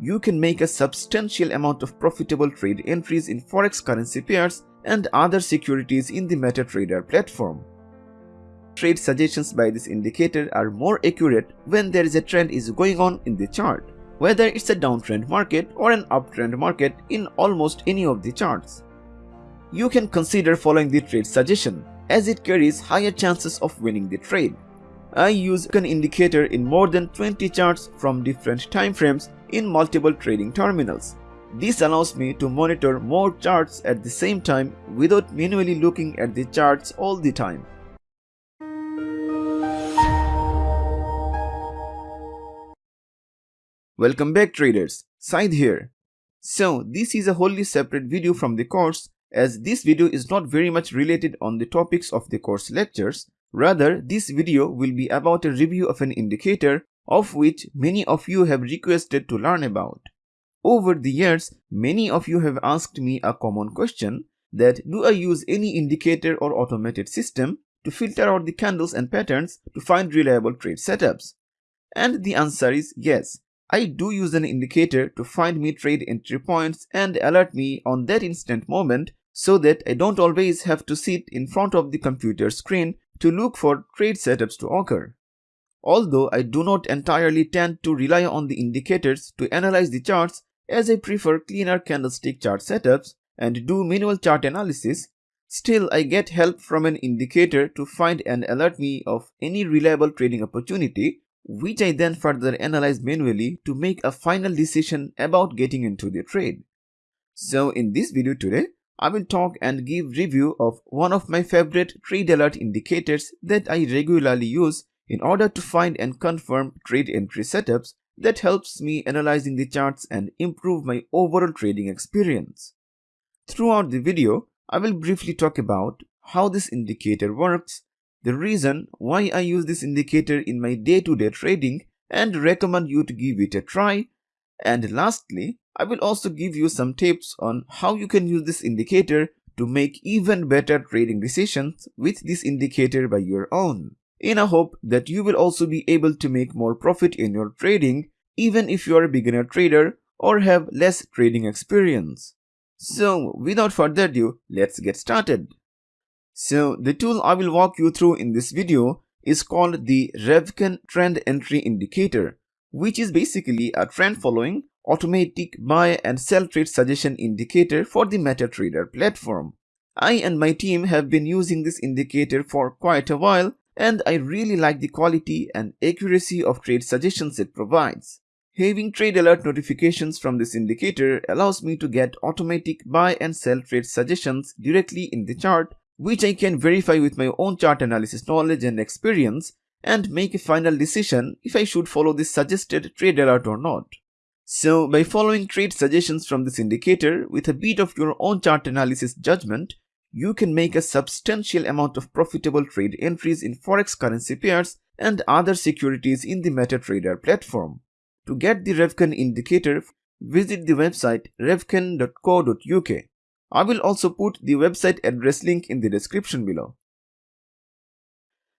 you can make a substantial amount of profitable trade entries in forex currency pairs and other securities in the MetaTrader platform. Trade suggestions by this indicator are more accurate when there is a trend is going on in the chart, whether it's a downtrend market or an uptrend market in almost any of the charts. You can consider following the trade suggestion as it carries higher chances of winning the trade. I use an indicator in more than 20 charts from different time frames in multiple trading terminals. This allows me to monitor more charts at the same time without manually looking at the charts all the time. Welcome back traders, Syed here. So this is a wholly separate video from the course as this video is not very much related on the topics of the course lectures. Rather, this video will be about a review of an indicator of which many of you have requested to learn about. Over the years, many of you have asked me a common question that do I use any indicator or automated system to filter out the candles and patterns to find reliable trade setups? And the answer is yes. I do use an indicator to find me trade entry points and alert me on that instant moment so that I don't always have to sit in front of the computer screen to look for trade setups to occur. Although I do not entirely tend to rely on the indicators to analyze the charts as I prefer cleaner candlestick chart setups and do manual chart analysis, still I get help from an indicator to find and alert me of any reliable trading opportunity which I then further analyze manually to make a final decision about getting into the trade. So in this video today, I will talk and give review of one of my favorite trade alert indicators that I regularly use in order to find and confirm trade entry setups that helps me analyzing the charts and improve my overall trading experience. Throughout the video, I will briefly talk about how this indicator works, the reason why I use this indicator in my day-to-day -day trading and recommend you to give it a try, and lastly, I will also give you some tips on how you can use this indicator to make even better trading decisions with this indicator by your own in a hope that you will also be able to make more profit in your trading even if you are a beginner trader or have less trading experience. So without further ado, let's get started. So the tool I will walk you through in this video is called the Revcon Trend Entry Indicator, which is basically a trend following automatic buy and sell trade suggestion indicator for the MetaTrader platform. I and my team have been using this indicator for quite a while and I really like the quality and accuracy of trade suggestions it provides. Having trade alert notifications from this indicator allows me to get automatic buy and sell trade suggestions directly in the chart which I can verify with my own chart analysis knowledge and experience and make a final decision if I should follow this suggested trade alert or not. So by following trade suggestions from this indicator with a bit of your own chart analysis judgment, you can make a substantial amount of profitable trade entries in forex currency pairs and other securities in the MetaTrader platform. To get the Revcon indicator, visit the website revcon.co.uk. I will also put the website address link in the description below.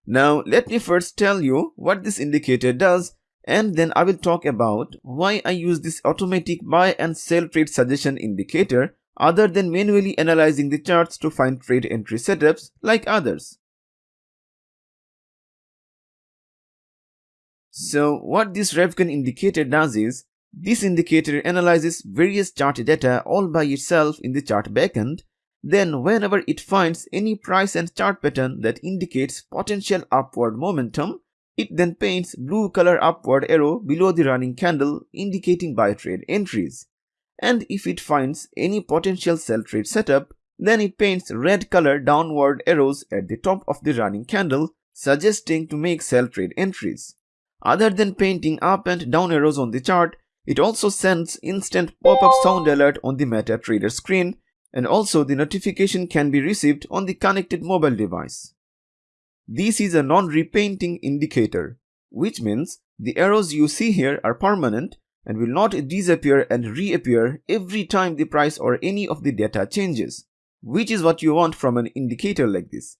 Now let me first tell you what this indicator does and then I will talk about why I use this automatic buy and sell trade suggestion indicator other than manually analyzing the charts to find trade entry setups like others. So what this Revcon indicator does is, this indicator analyzes various chart data all by itself in the chart backend, then whenever it finds any price and chart pattern that indicates potential upward momentum, it then paints blue color upward arrow below the running candle indicating buy trade entries and if it finds any potential sell trade setup, then it paints red color downward arrows at the top of the running candle, suggesting to make sell trade entries. Other than painting up and down arrows on the chart, it also sends instant pop-up sound alert on the MetaTrader screen and also the notification can be received on the connected mobile device. This is a non-repainting indicator, which means the arrows you see here are permanent and will not disappear and reappear every time the price or any of the data changes, which is what you want from an indicator like this.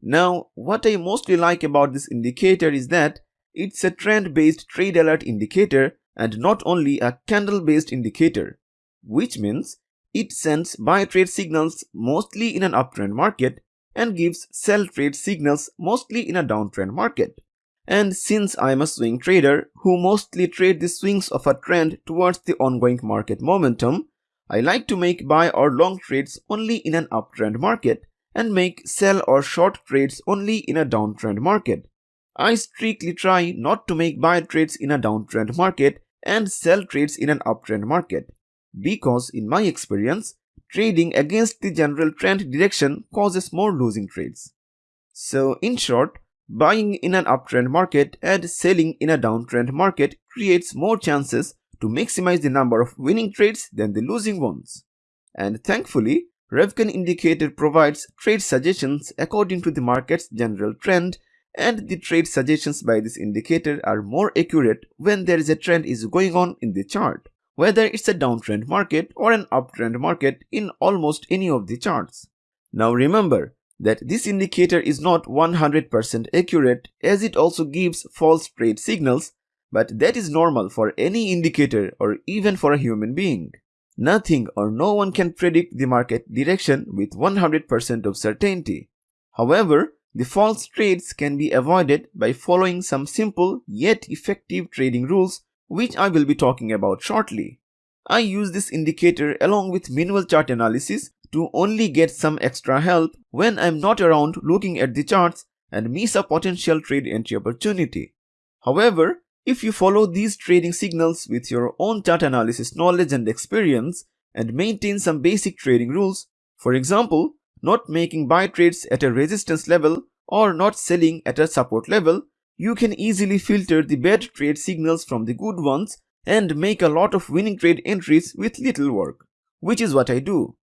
Now, what I mostly like about this indicator is that it's a trend-based trade alert indicator and not only a candle-based indicator, which means it sends buy trade signals mostly in an uptrend market and gives sell trade signals mostly in a downtrend market. And since I'm a swing trader who mostly trade the swings of a trend towards the ongoing market momentum, I like to make buy or long trades only in an uptrend market and make sell or short trades only in a downtrend market. I strictly try not to make buy trades in a downtrend market and sell trades in an uptrend market because in my experience, trading against the general trend direction causes more losing trades. So in short, buying in an uptrend market and selling in a downtrend market creates more chances to maximize the number of winning trades than the losing ones. And thankfully, Revcon indicator provides trade suggestions according to the market's general trend and the trade suggestions by this indicator are more accurate when there is a trend is going on in the chart, whether it's a downtrend market or an uptrend market in almost any of the charts. Now remember that this indicator is not 100% accurate as it also gives false trade signals, but that is normal for any indicator or even for a human being. Nothing or no one can predict the market direction with 100% of certainty. However, the false trades can be avoided by following some simple yet effective trading rules which I will be talking about shortly. I use this indicator along with manual chart analysis to only get some extra help when I'm not around looking at the charts and miss a potential trade entry opportunity. However, if you follow these trading signals with your own chart analysis knowledge and experience and maintain some basic trading rules, for example, not making buy trades at a resistance level or not selling at a support level, you can easily filter the bad trade signals from the good ones and make a lot of winning trade entries with little work, which is what I do.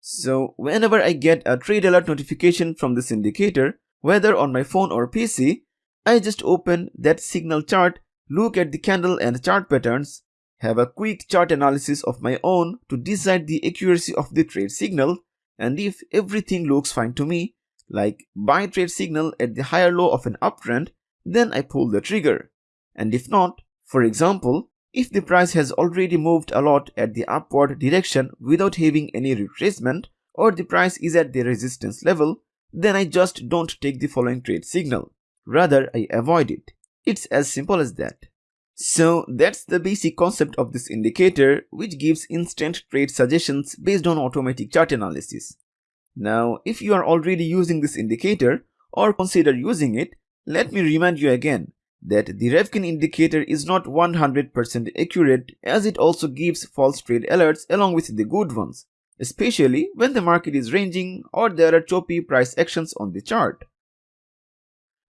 So whenever I get a trade alert notification from this indicator, whether on my phone or PC, I just open that signal chart, look at the candle and chart patterns, have a quick chart analysis of my own to decide the accuracy of the trade signal and if everything looks fine to me, like buy trade signal at the higher low of an uptrend, then I pull the trigger. And if not, for example, if the price has already moved a lot at the upward direction without having any retracement or the price is at the resistance level, then I just don't take the following trade signal. Rather, I avoid it. It's as simple as that. So that's the basic concept of this indicator which gives instant trade suggestions based on automatic chart analysis. Now if you are already using this indicator or consider using it, let me remind you again that the Revcon indicator is not 100% accurate as it also gives false trade alerts along with the good ones, especially when the market is ranging or there are choppy price actions on the chart.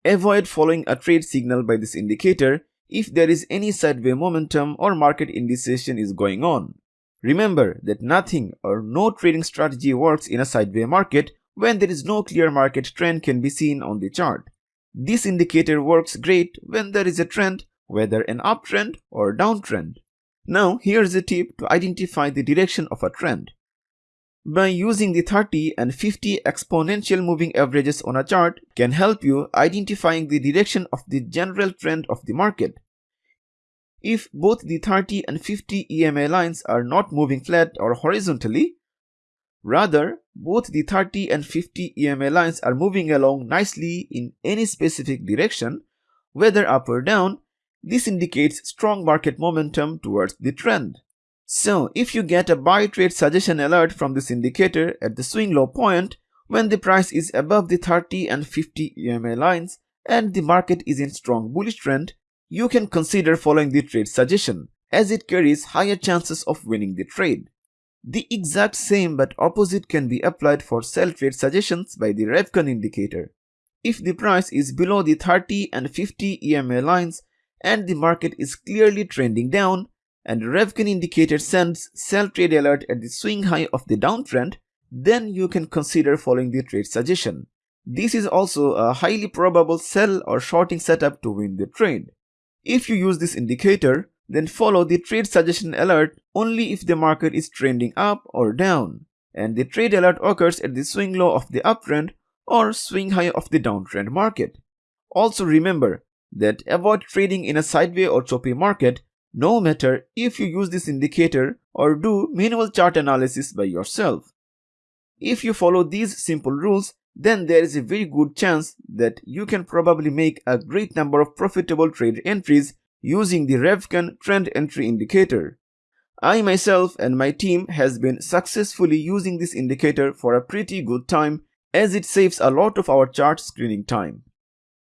Avoid following a trade signal by this indicator if there is any sideway momentum or market indecision is going on. Remember that nothing or no trading strategy works in a sideway market when there is no clear market trend can be seen on the chart. This indicator works great when there is a trend, whether an uptrend or downtrend. Now here's a tip to identify the direction of a trend. By using the 30 and 50 exponential moving averages on a chart can help you identifying the direction of the general trend of the market. If both the 30 and 50 EMA lines are not moving flat or horizontally, rather both the 30 and 50 EMA lines are moving along nicely in any specific direction, whether up or down, this indicates strong market momentum towards the trend. So, if you get a buy trade suggestion alert from this indicator at the swing low point when the price is above the 30 and 50 EMA lines and the market is in strong bullish trend, you can consider following the trade suggestion as it carries higher chances of winning the trade. The exact same but opposite can be applied for sell trade suggestions by the Revcon indicator. If the price is below the 30 and 50 EMA lines and the market is clearly trending down, and Revcon indicator sends sell trade alert at the swing high of the downtrend, then you can consider following the trade suggestion. This is also a highly probable sell or shorting setup to win the trade. If you use this indicator, then follow the trade suggestion alert only if the market is trending up or down. and the trade alert occurs at the swing low of the uptrend or swing high of the downtrend market. Also remember that avoid trading in a sideways or choppy market no matter if you use this indicator or do manual chart analysis by yourself. If you follow these simple rules, then there is a very good chance that you can probably make a great number of profitable trade entries using the Revcon trend entry indicator. I myself and my team has been successfully using this indicator for a pretty good time as it saves a lot of our chart screening time.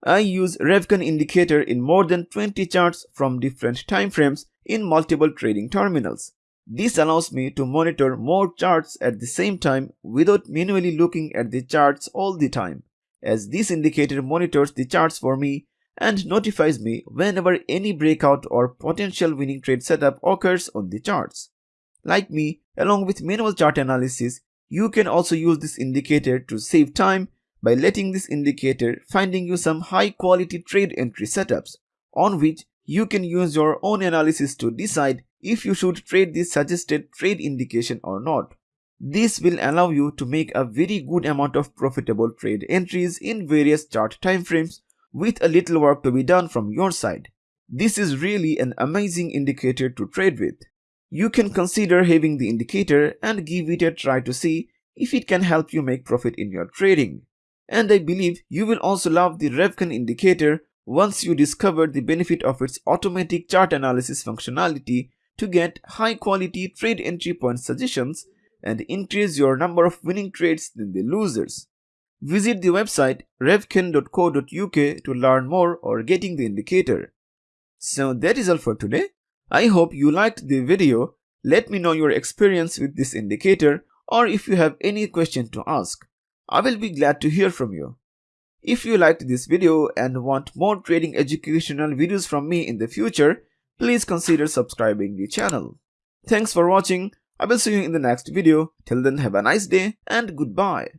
I use Revcon indicator in more than 20 charts from different timeframes in multiple trading terminals. This allows me to monitor more charts at the same time without manually looking at the charts all the time, as this indicator monitors the charts for me and notifies me whenever any breakout or potential winning trade setup occurs on the charts. Like me, along with manual chart analysis, you can also use this indicator to save time by letting this indicator finding you some high quality trade entry setups on which you can use your own analysis to decide if you should trade this suggested trade indication or not. This will allow you to make a very good amount of profitable trade entries in various chart timeframes with a little work to be done from your side. This is really an amazing indicator to trade with. You can consider having the indicator and give it a try to see if it can help you make profit in your trading. And I believe you will also love the Revcon indicator once you discover the benefit of its automatic chart analysis functionality to get high quality trade entry point suggestions and increase your number of winning trades than the losers. Visit the website revcon.co.uk to learn more or getting the indicator. So that is all for today. I hope you liked the video. Let me know your experience with this indicator or if you have any question to ask. I will be glad to hear from you. If you liked this video and want more trading educational videos from me in the future, please consider subscribing the channel. Thanks for watching. I will see you in the next video. Till then have a nice day and goodbye.